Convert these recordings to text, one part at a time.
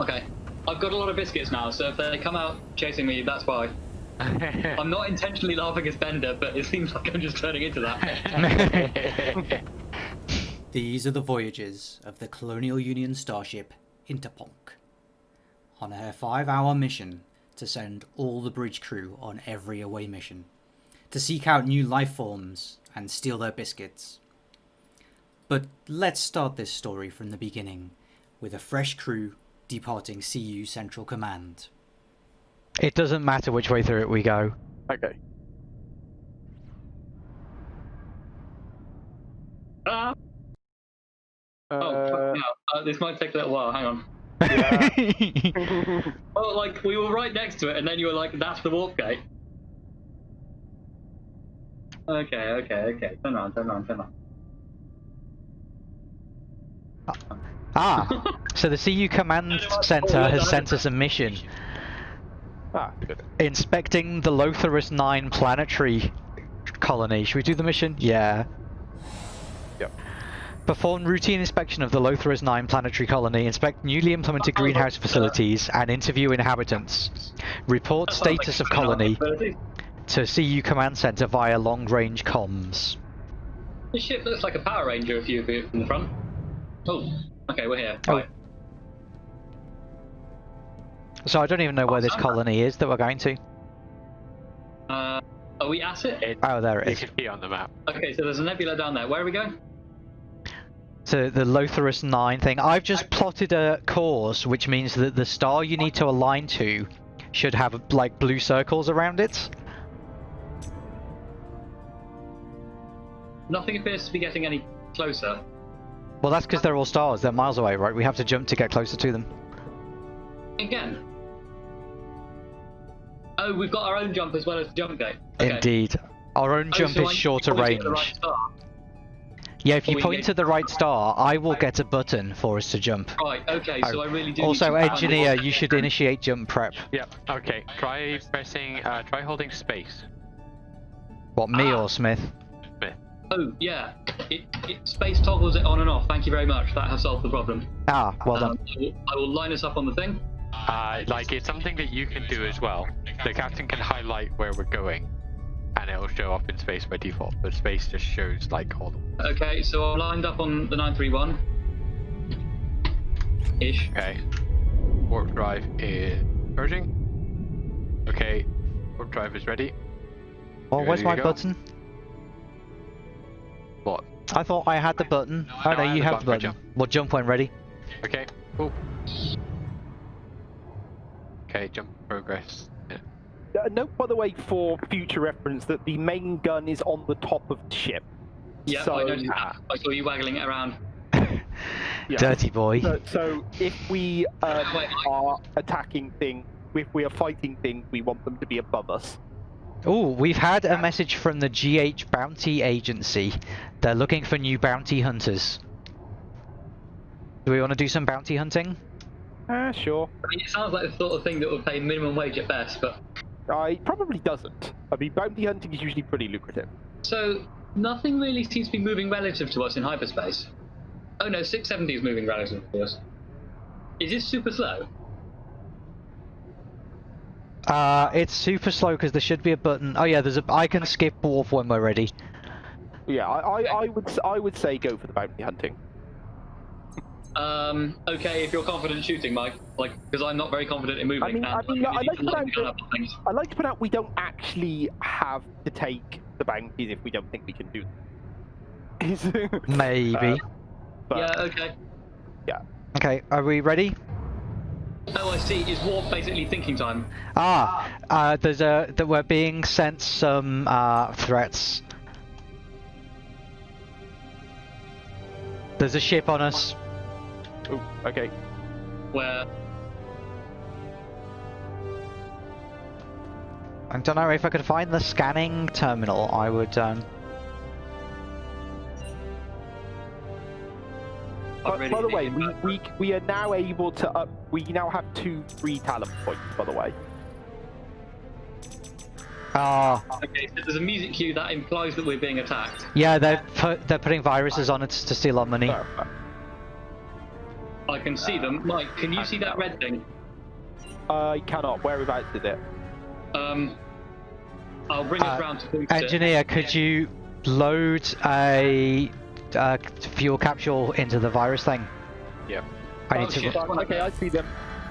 Okay. I've got a lot of biscuits now, so if they come out chasing me, that's why. I'm not intentionally laughing as Bender, but it seems like I'm just turning into that. These are the voyages of the Colonial Union starship Interponk. On her five hour mission to send all the bridge crew on every away mission, to seek out new life forms and steal their biscuits. But let's start this story from the beginning, with a fresh crew departing CU Central Command. It doesn't matter which way through it we go. Okay. Ah! oh, Uh, fuck no. uh, this might take a little while. Hang on. Oh, like we were right next to it, and then you were like, "That's the warp gate." Okay, okay, okay. Turn around, turn around, turn around. Ah, so the CU Command Center has sent us a mission ah, good. inspecting the Lotharus 9 planetary colony. Should we do the mission? Yeah. Yep. Perform routine inspection of the Lotharus 9 planetary colony, inspect newly implemented greenhouse facilities, and interview inhabitants. Report That like status of colony to CU Command Center via long-range comms. This ship looks like a Power Ranger if you view it from the front. Oh, okay, we're here. Oh. Right. So I don't even know where this colony is that we're going to. Uh, are we at it? It, Oh, there it is. it you is. can see on the map. Okay, so there's a nebula down there. Where are we going? to the Lotharus 9 thing. I've just plotted a course, which means that the star you need to align to should have like blue circles around it. Nothing appears to be getting any closer. Well, that's because they're all stars. They're miles away, right? We have to jump to get closer to them. Again. Oh, we've got our own jump as well as the jump gate. Okay. Indeed. Our own Oh, jump so is need to shorter range. right. Yeah, if Oh, you we point to the right star, I will get a button for us to jump. Right, okay, so I really do. Oh. Also, need to engineer, you should initiate jump prep. Yep. Okay. Try pressing. Uh, try holding space. What, me Ah. or Smith? Smith. Oh, yeah. It, it, space toggles it on and off. Thank you very much. That has solved the problem. Ah, well Um, done. I, will, I will line us up on the thing. Uh, like it's something that you can do as well. The captain can highlight where we're going, and it'll show up in space by default. But space just shows like all the. Okay, so I'm lined up on the 931. Ish. Okay. Warp drive is charging. Okay. Warp drive is ready. Oh, you where's ready my to go? button? What? I thought I had the button. Oh No, no, I have you the have the button for. Well, jump when ready. Okay. Cool. Okay. Jump progress. Yeah. Uh, note, by the way, for future reference, that the main gun is on the top of the ship. Yeah, So- I noticed that. I saw you waggling it around. Yeah. Dirty boy. So, so if we um, Wait, are attacking things, if we are fighting things, we want them to be above us. Oh, we've had a message from the GH Bounty Agency. They're looking for new bounty hunters. Do we want to do some bounty hunting? Ah, sure. I mean, it sounds like the sort of thing that would pay minimum wage at best, but. Uh, it probably doesn't. I mean, bounty hunting is usually pretty lucrative. So, nothing really seems to be moving relative to us in hyperspace. Oh no, 670 is moving relative to us. Is this super slow? Uh, it's super slow because there should be a button. Oh yeah, there's a. I can skip warp when we're ready. Yeah, I, I, I would I would say go for the bounty hunting. Um, okay, if you're confident shooting, Mike. Like, because I'm not very confident in moving. I mean- and I mean, really I like to the light the gun idea- up on things. I like to point out we don't actually have to take the bounties if we don't think we can do them. Maybe. Uh, but Yeah, okay. Yeah. Okay, are we ready? Oh, I see. Is warp basically thinking time? Ah, uh, there's a that we're being sent some uh, threats. There's a ship on us. Ooh, okay. Where I don't know if I could find the scanning terminal. I would. Um... By, by the way, we, we we are now able to up. We now have two free talent points. By the way. Ah, Okay, so there's a music cue that implies that we're being attacked. yeah, they're put, they're putting viruses on it to steal our money. Uh, I can see them. Mike, can you see that red thing? I cannot. Whereabouts is it? Um, I'll bring us Uh, round to boost it. Engineer, could you load a uh, fuel capsule into the virus thing? Yeah. I need Oh, to. shit. Okay, I see them.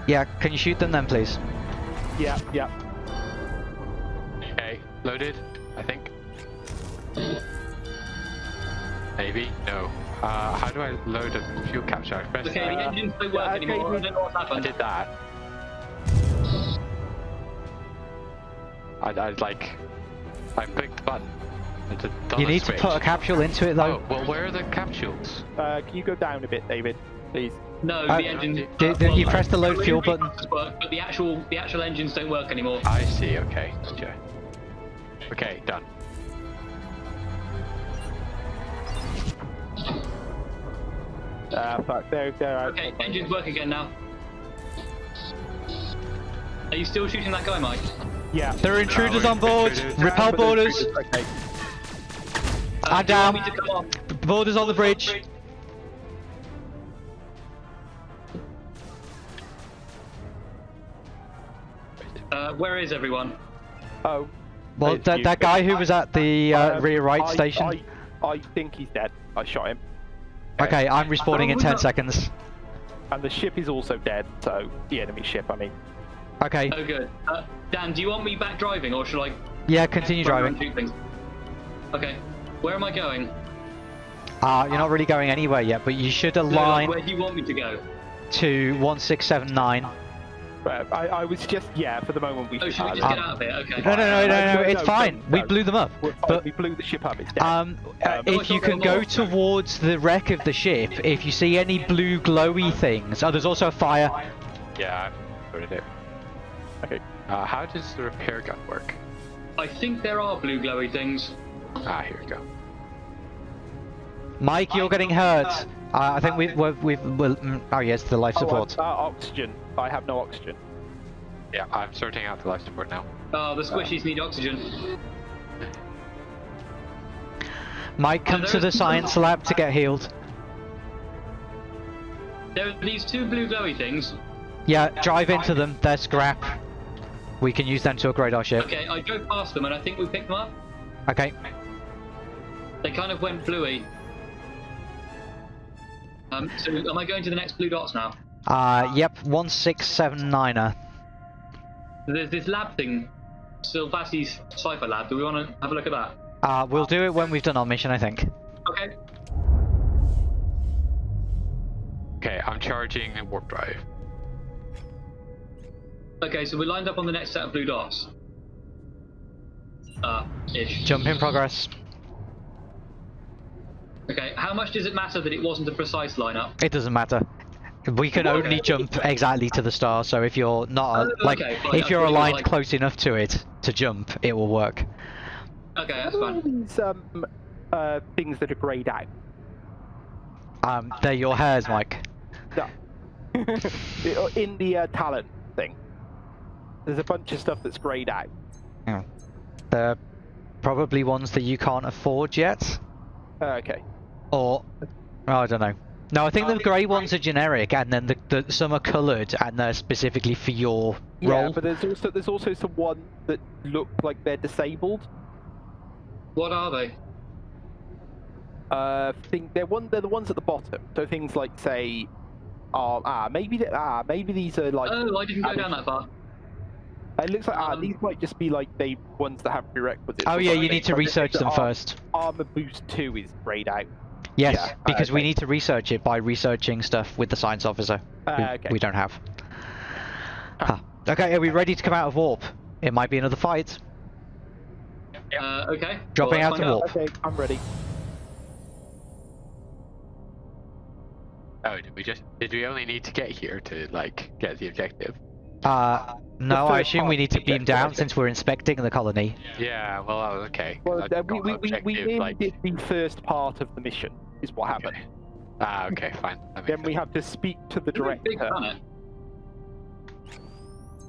Yeah, can you shoot them then, please? Yeah, yeah. Okay, loaded, I think. Maybe? No. Uh, how do I load a fuel capture? I press Okay, the Uh, engines don't work yeah, anymore. I don't know what's I did that. I, I like, I clicked the button. It's a You done need to put a capsule into it though. Oh, well, where are the capsules? Uh, can you go down a bit, David, please? No, Uh, the engines. did- did you press the load fuel button? Work, but the actual the actual engines don't work anymore. I see, okay. Gotcha. Okay, done. Uh, fuck. There, there. I- Okay, engines work again now. Are you still shooting that guy, Mike? Yeah. There are intruders we're on board. intruders. Repel But boarders. Okay. I'm do you want down. me to come off? Boarders on the bridge. Uh, where is everyone? Oh. Well, Wait, that, that guy who was at the uh, um, rear right I- station. I, I think he's dead. I shot him. Okay, I'm respawning in Oh, 10 no. seconds. And the ship is also dead, so the enemy ship, I mean. Okay, Oh, good. Uh, Dan, do you want me back driving, or should I? yeah, continue driving. and things? Okay. Where am I going? Uh, you're not really going anywhere yet, but you should No, like, align where do you want me to go? to 1679. But I, I was just, yeah, for the moment we Oh, should we just get Um, out of it? Okay. No, no, no, no, no, no, it's no, fine. no, We blew them up. we're But we blew the ship up, it's dead. um, Um, if you can go towards the wreck of the ship, if you see any blue glowy things, oh, there's also a fire. Yeah, I loaded it. Okay. Uh, how does the repair gun work? I think there are blue glowy things. Ah, here we go. Mike, you're getting hurt. Uh, I think we've, we've, we've well, mm, oh yes, the life Oh, support. uh, oxygen. I have no oxygen. Yeah, I'm sorting out the life support now. Oh, the squishies need oxygen. Mike, come to the science lab to get healed. There are these two blue glowy things. Yeah, drive into them. They're scrap. We can use them to upgrade our ship. Okay, I drove past them and I think we picked them up. Okay. They kind of went bluey. Um, so am I going to the next blue dots now? Uh, yep, 1679er. There's this lab thing, Silvati's Cypher Lab. Do we want to have a look at that? Uh, we'll do it when we've done our mission, I think. Okay. Okay, I'm charging a warp drive. Okay, so we're lined up on the next set of blue dots. Uh, ish. Jump in progress. Okay, how much does it matter that it wasn't a precise lineup? It doesn't matter. We can only jump exactly to the star, so if you're not, Oh, like, okay, fine, if you're thought it was aligned like- close enough to it to jump, it will work. Okay, that's What are all fine. these um, uh, things that are greyed out? Um, they're your hairs, Mike. No. In the uh, talent thing, there's a bunch of stuff that's greyed out. Yeah. They're probably ones that you can't afford yet, Uh, okay. Or oh, I don't know. No, I think the grey ones are generic, and then the, the some are coloured, and they're specifically for your Yeah, role. but there's also there's also some ones that look like they're disabled. What are they? Uh, think they're one they're the ones at the bottom. So things like say, oh ah maybe they, ah maybe these are like Oh, I didn't go down that far. it looks like ah Um, these might just be like they ones that have prerequisites. Oh yeah, you need to research them ar- first. Armor boost two is grayed out. Yes, yeah, because we okay. need to research it by researching stuff with the science officer. Uh, who okay. We don't have. Huh. Okay, are we ready to come out of warp? It might be another fight. Uh, okay. Dropping Well, out let's to warp. Okay, I'm ready. Oh, did we just did we only need to get here to like get the objective? Uh, no, I assume we need to beam down since we're inspecting the colony. Yeah, well, that was okay. 'cause Well, uh, we, we, we, we objective, nearly like... did the first part of the mission, is what happened. Ah, okay, fine. That makes Then we have to speak to the It's big director. planet.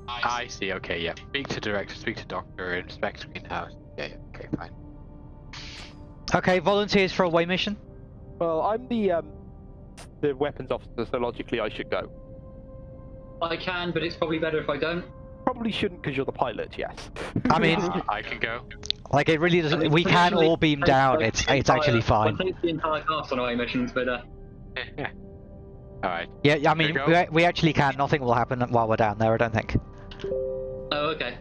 I see. Okay, yeah. Speak to director, speak to doctor, inspect greenhouse. Yeah, yeah. Okay, fine. Okay, volunteers for a away mission. Well, I'm the um, the weapons officer, so logically I should go. I can, but it's probably better if I don't. Probably shouldn't because you're the pilot. Yes. I mean, Uh, I can go. Like it really doesn't. mean, We can usually all beam down. It's the it's actually fine. I the entire cast on away missions, but uh, Alright. Yeah, yeah, I mean, we, we actually can. Nothing will happen while we're down there. I don't think. oh okay.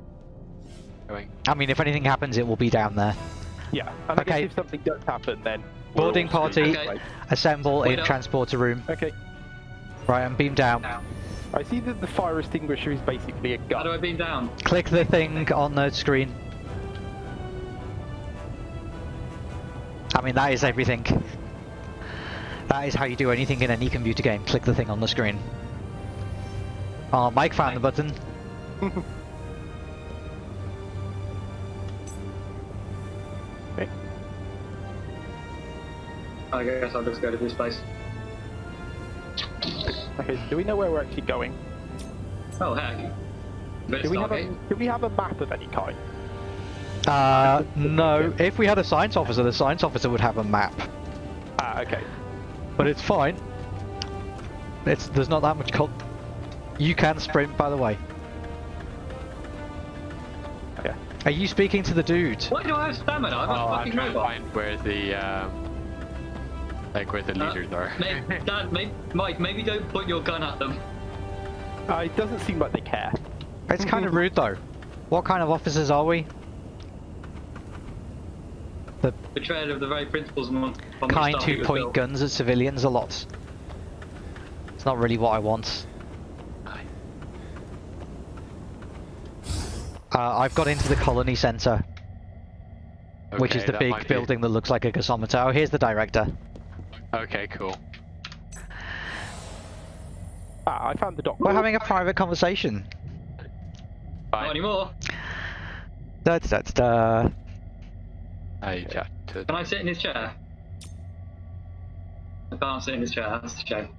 Going. I mean, if anything happens, it will be down there. yeah. And I Okay. guess if something does happen, then Boarding party. Okay. Assemble Wait in up. transporter room. Okay. Right, I'm beamed down. I see that the fire extinguisher is basically a gun. How do gun. I beam down? Click the thing on the screen. I mean, that is everything. That is how you do anything in any computer game. Click the thing on the screen. Oh, Mike found the button. I guess I'll just go to this place. Okay. Do we know where we're actually going? Oh heck. But Do we have a Do we have a map of any kind? Uh, no. If we had a science officer, the science officer would have a map. Ah, okay. But it's fine. It's there's not that much col- You can sprint, by the way. Okay. Are you speaking to the dude? Why do I have stamina? I'm Oh, a I'm fucking trying to find where the um, like where the Uh, leaders are. May- Dad, may- Mike, maybe don't point your gun at them. Uh, it doesn't seem like they care. It's kind of rude though. What kind of officers are we? The Betrayal of the very principles on, on kind Stargate who point built. guns at civilians a lot. It's not really what I want. Uh, I've got into the colony centre, which is the big might be- building that looks like a gasometer. Oh, here's the director. Okay, cool. Ah, I found the doctor. We're having a private conversation. Bye. Not Fine. anymore. Da, da, da, da. I chat to. Can I sit in his chair? I can't sit in his chair, that's a shame.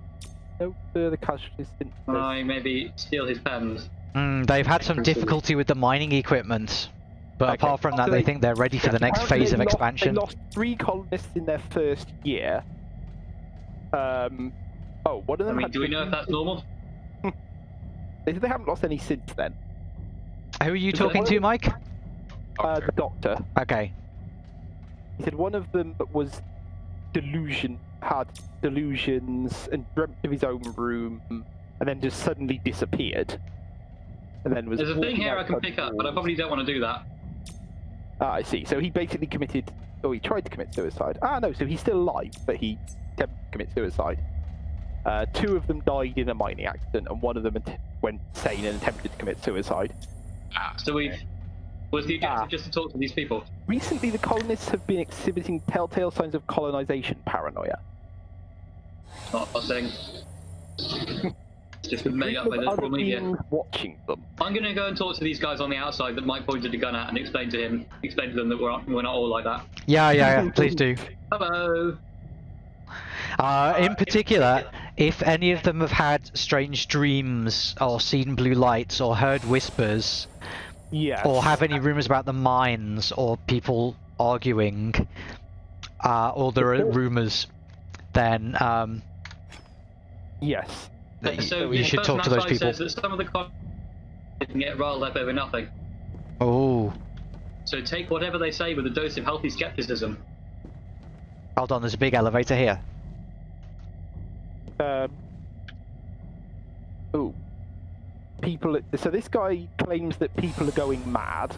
No further casualties since. Can I maybe steal his pens? Mm, they've had some difficulty with the mining equipment, but Okay. apart from that, So they they- think they're ready for the next phase of they lost- expansion. They lost three colonists in their first year. Um. Oh, one of I them. mean, do we know if that's normal? They they haven't lost any since then. Who are you Is talking to, Mike? Uh, the doctor. Okay. He said one of them was delusion, had delusions, and dreamt of his own room, and then just suddenly disappeared. And then was. There's a thing here I can pick up, but I probably don't want to do that. Ah, I see. So he basically committed. or he tried to commit suicide. Ah, no. So he's still alive, but he attempted to commit suicide. Uh, two of them died in a mining accident, and one of them went sane and attempted to commit suicide. Ah, So we've. Was the objective Ah. just to talk to these people? Recently, the colonists have been exhibiting telltale signs of colonization paranoia. Not a thing. Just been made up by the of other media. watching them. I'm gonna go and talk to these guys on the outside that Mike pointed a gun at and explain to him, explain to them that we're, we're not all like that. Yeah, yeah, yeah. Please do. Hello. Uh, in particular, if any of them have had strange dreams, or seen blue lights, or heard whispers, Yes. or have any rumors about the mines, or people arguing, uh, or there are rumors, then um, Yes. y- so you the should talk to those people. says that some of the con- can get riled up over nothing. Oh, So take whatever they say with a dose of healthy skepticism. hold on. There's a big elevator here. Um. Ooh. People. So this guy claims that people are going mad.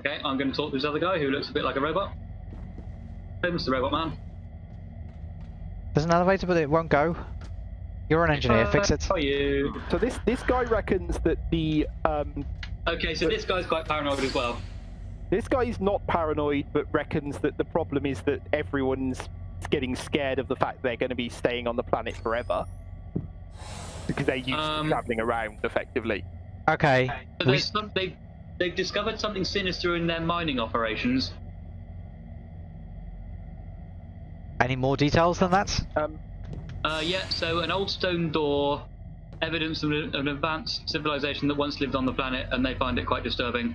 Okay, I'm going to talk to this other guy who looks a bit like a robot. Hey, Mr. Robot Man. There's an elevator, but it won't go. You're an engineer. Fix Uh, it. How are you? So this this guy reckons that the um Okay, so this guy's quite paranoid as well. This guy is not paranoid, but reckons that the problem is that everyone's getting scared of the fact they're going to be staying on the planet forever because they're used Um, to traveling around effectively. Okay. So We, there's some, they, they've discovered something sinister in their mining operations. any more details than that? Um, Uh, yeah, so an old stone door, evidence of an, an advanced civilization that once lived on the planet, and they find it quite disturbing.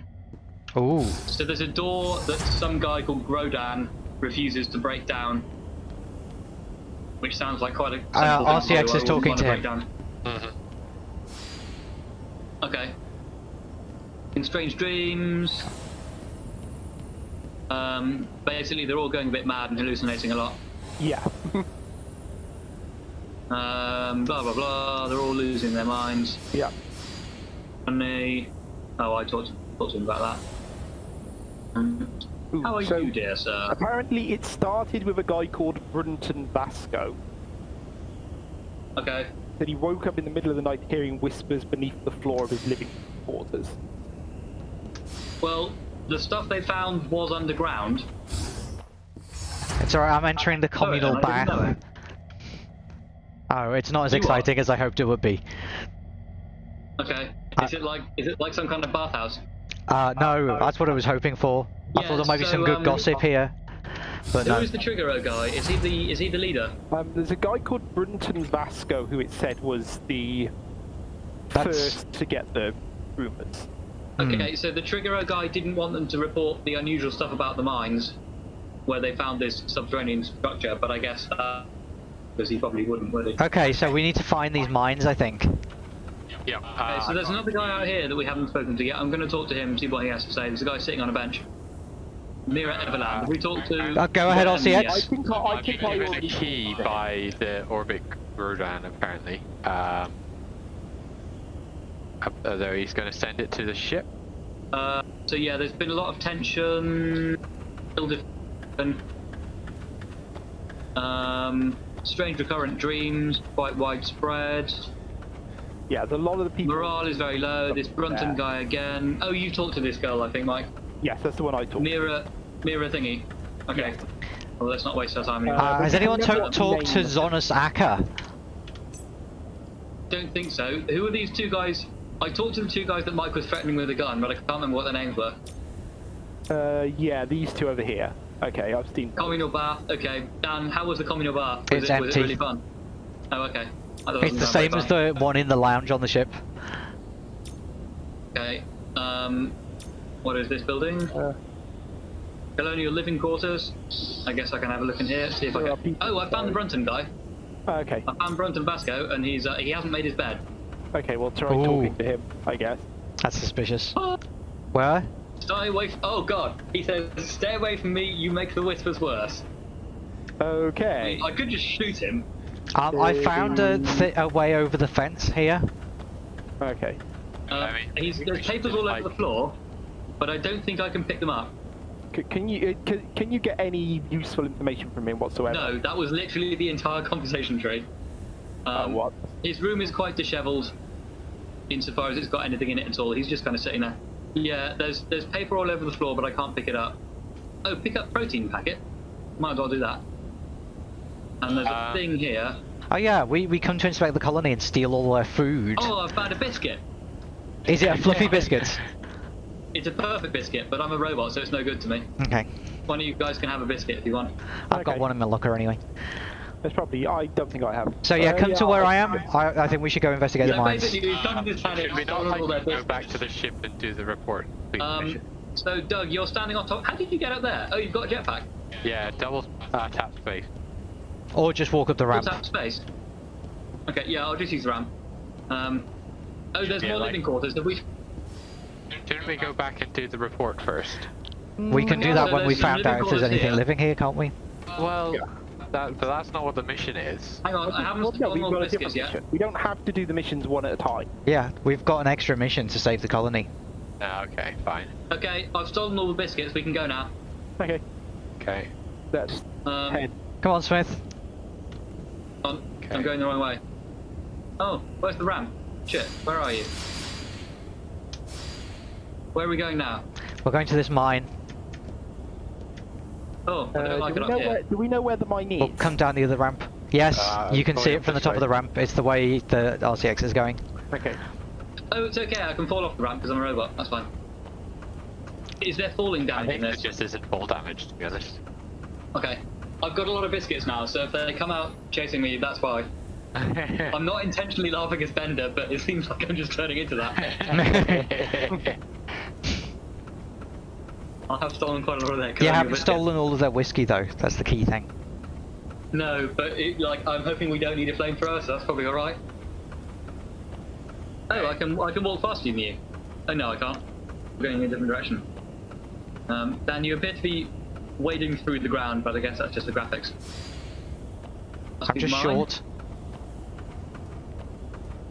Ooh. So there's a door that some guy called Grodan refuses to break down. Which sounds like quite a. Uh, simple thing RCX is talking to him. break down. Mhm. Okay. In Strange Dreams. Um, basically, they're all going a bit mad and hallucinating a lot. Yeah. Um, blah blah blah. They're all losing their minds. yeah. Funny. Oh, I talked, talked to him about that. How are so you, dear sir? Apparently, it started with a guy called Brunton Vasco. Okay. That he woke up in the middle of the night hearing whispers beneath the floor of his living quarters. Well, the stuff they found was underground. It's alright, I'm entering the oh, communal I bath. Oh, it's not as You are. exciting as I hoped it would be. Okay. I- Is it like is it like some kind of bathhouse? Uh, no, that's what I was hoping for. I Yeah, thought there might be some good um, gossip here. But Who no. is the Trigger guy? Is he the is he the leader? Um, there's a guy called Brunton Vasco who it said was the That's- first to get the rumors. Hmm. Okay, so the Trigger guy didn't want them to report the unusual stuff about the mines, where they found this subterranean structure. But I guess because he probably wouldn't, would he? Okay, so we need to find these mines, I think. Yeah. Okay, Uh, so there's another guy out here that we haven't spoken to yet. I'm going to talk to him, and see what he has to say. There's a guy sitting on a bench. Mira Everland. Have we talked to? Uh, go ahead, Um, RCX. I yes. think I, I I've think been I given a already key by the Orbit Rodan, apparently. Um, uh, although he's going to send it to the ship. Uh, so yeah, there's been a lot of tension. still different, Um, strange recurrent dreams, quite widespread. Yeah, there's a lot of the people. Morale is very low. This Brunton Yeah. guy again. Oh, you talked to this girl, I think, Mike. Yes, that's the one I talked. Mira, Mira thingy. Okay. Well, let's not waste our time anymore. Uh, has anyone never to- talked to name- Zonus Akka? Don't think so. Who are these two guys? I talked to the two guys that Mike was threatening with a gun, but I can't remember what their names were. Uh, yeah, these two over here. Okay, I've seen. Communal bath. Okay. Dan, how was the communal bath? Was It's it, was it empty. really fun? Oh, okay. I It's the same as the one in the lounge on the ship. Okay. Um, what is this building? Uh, Colonial living quarters. I guess I can have a look in here. See if I can. Oh, I found the Brunton guy. okay, I found Brunton Vasco, and he's uh, he hasn't made his bed. okay, we'll try Ooh. talking to him, I guess. That's suspicious. Where? Stay away. F- oh God. He says, "Stay away from me. You make the whispers worse." Okay. I could just shoot him. Um, I found a, th- a way over the fence here. Okay. Uh, I mean, he's, there's papers all over the floor, but I don't think I can pick them up. C- can you uh, can, can you get any useful information from him whatsoever? No, that was literally the entire conversation tree. Uh, Um, what? His room is quite dishevelled, insofar as it's got anything in it at all. He's just kind of sitting there. Yeah, there's there's paper all over the floor, but I can't pick it up. Oh, pick up protein packet. Might as well do that. And there's a Uh, thing here. Oh yeah, we, we come to inspect the colony and steal all their food. Oh, I've found a biscuit. Is it a fluffy biscuit? It's a perfect biscuit, but I'm a robot, so it's no good to me. Okay. One of you guys can have a biscuit if you want. I've got one in my locker anyway. There's probably. I don't think I have. So yeah, Uh, come to where I am. I- I, I think we should go investigate the Yeah, mines. basically, we've done this planet, Should we not all their like go back to the ship and do the report? Um, so Doug, you're standing on top. How did you get up there? Oh, you've got a jetpack. Yeah, double uh, tap space. Or just walk up the ramp. What's that space? Okay, yeah, I'll just use the ramp. Um, oh, there's Yeah, more like- living quarters. Have we? Shouldn't we go back and do the report first? We can do that so when we there's some found out if there's anything here. living here, can't we? Well, that, but that's not what the mission is. Hang on, I haven't Well, no, we've got a different yet. mission. We don't have to do the missions one at a time. Yeah, we've got an extra mission to save the colony. Ah, okay, fine. Okay, I've stolen all the biscuits. We can go now. Okay. Okay. Let's Um, head. Come on, Smith. On. Okay. I'm going the wrong way. Oh, where's the ramp? Shit, where are you? Where are we going now? We're going to this mine. Oh, I Uh, don't like do, it we up know here. where, do we know where the mine is? We'll come down the other ramp. Yes, Uh, you can see it from the this top of the ramp. It's the way the RCX is going. Okay. Oh, it's okay. I can fall off the ramp because I'm a robot. That's fine. Is there falling I damage in think it this? just isn't fall damage, to be honest. Okay. I've got a lot of biscuits now, so if they come out chasing me, that's why. I'm not intentionally laughing as Bender, but it seems like I'm just turning into that. I'll have stolen quite a lot of their You haven't stolen all of their whiskey though. That's the key thing. No, but it, like I'm hoping we don't need a flamethrower, so that's probably all right. Oh, I can I can walk faster than you. Oh no, I can't. We're going in a different direction. Um, Dan, you appear to be wading through the ground, but I guess that's just the graphics. Must I'm just mine. short.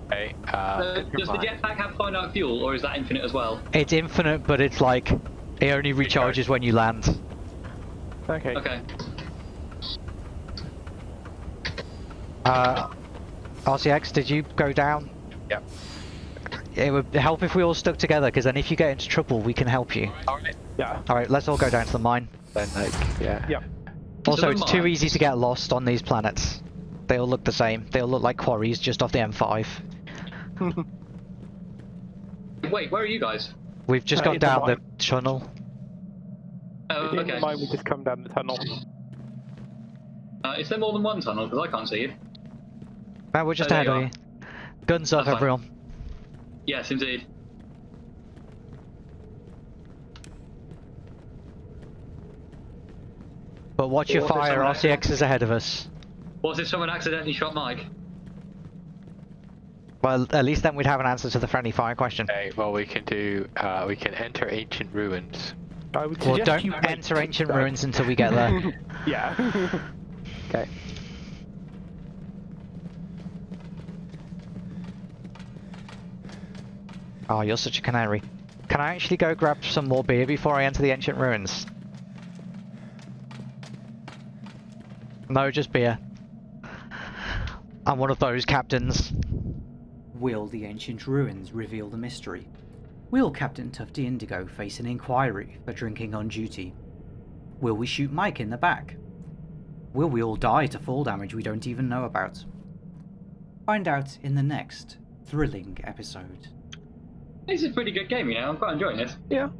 Okay. Uh, pick does the jetpack have finite fuel, or is that infinite as well? It's infinite, but it's like it only recharges when you land. Okay. Okay. Uh, RCX, did you go down? Yep. It would help if we all stuck together, because then if you get into trouble, we can help you. Alright. Yeah. Alright, let's all go down to the mine. Then like yeah. Yeah. Also, the it's too easy to get lost on these planets. They all look the same. They all look like quarries just off the M5. Wait, where are you guys? We've just Uh, gone in the down the mine. tunnel. Oh, In okay. mind, we just come down the tunnel. Uh, is there more than one tunnel? Because I can't see you. No, we're just Oh, there ahead you of are. you. Guns up, That's fine. everyone. Yes, indeed. But watch your What fire, someone RCX is ahead of us. What if someone accidentally shot Mike? Well, at least then we'd have an answer to the friendly fire question. Okay. Well, we can do. Uh, we can enter ancient ruins. I would Well, don't you enter ancient instead. ruins until we get there. yeah. okay. Oh, you're such a canary. Can I actually go grab some more beer before I enter the ancient ruins? No, just beer. I'm one of those captains. Will the ancient ruins reveal the mystery? Will Captain Tufty Indigo face an inquiry for drinking on duty? Will we shoot Mike in the back? Will we all die to fall damage we don't even know about? Find out in the next thrilling episode. This is a pretty good game, you know. I'm quite enjoying this. Yeah.